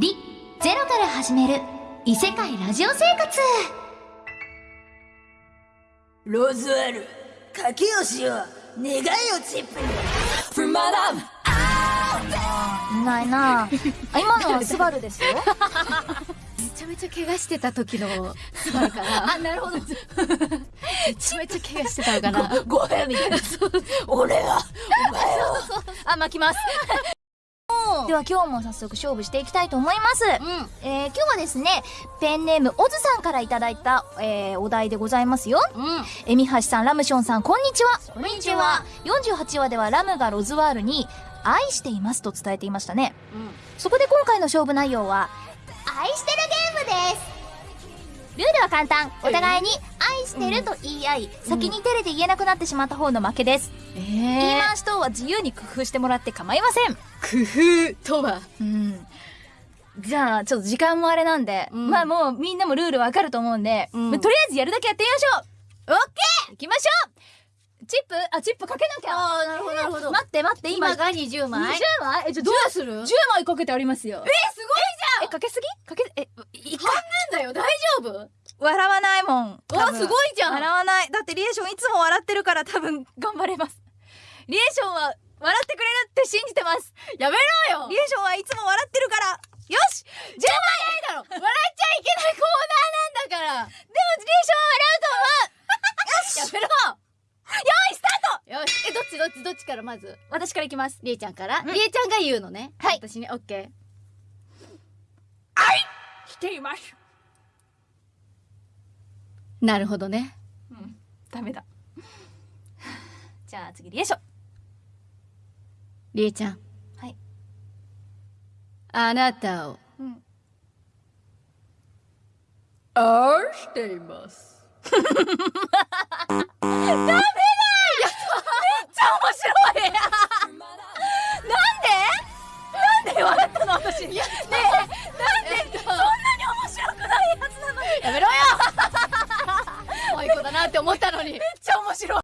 リ・ゼロから始める異世界ラジオ生活。ローズワール賭けをしよう願いをチップに。From Madame いないな。あ今のはスバルですよ。めちゃめちゃ怪我してた時のスバルかな。あなるほど。めちゃめちゃ怪我してたのかな。ごめんみたいな。俺はお前を。あ巻きますでは今日も早速勝負していきたいと思います、うん。えー今日はですねペンネームオズさんからいただいた、えーお題でございますよ。うん。えみはしさんラムションさんこんにちは。こんにちは。48話ではラムがロズワールに愛していますと伝えていましたね。そこで今回の勝負内容は愛してるゲームです。ルールは簡単。お互いに愛してると言い合い、先に照れて言えなくなってしまった方の負けです、え言い回し等は自由に工夫してもらって構いません。工夫とは？うん。じゃあちょっと時間もあれなんで、うん。まあもうみんなもルールわかると思うんで、うん。まあとりあえずやるだけやってみましょう。オッケー！行きましょう！チップあチップかけなきゃ。ああなるほど。なるほど待って待って今。今が20枚？20枚？えじゃあどどううする？10枚かけてありますよ。えすごいえかけすぎ？かけえい半分だよ。大丈夫？笑わない？わすごいじゃん。笑わない。だってリエーションいつも笑ってるから多分頑張れます。リエーションは笑ってくれるって信じてます。やめろよ。リエーションはいつも笑ってるから。よし。10枚だろ。笑っちゃいけないコーナーなんだから。でもリエーションは笑うと思う。よし。やめろ。用意スタート。よし。えどっちどっちどっちからまず？私からいきます。りえちゃんから？うん。りえちゃんが言うのね。はい。私ねオッケしています。ーなるほどね。うん。ダメだ。じゃあ次リエショ。リエちゃん。はい。あなたを、うん、愛しています。ダメだめっちゃ面白い。なんで？なんで笑ったの？私。ねえ。のに。めっちゃ面白い。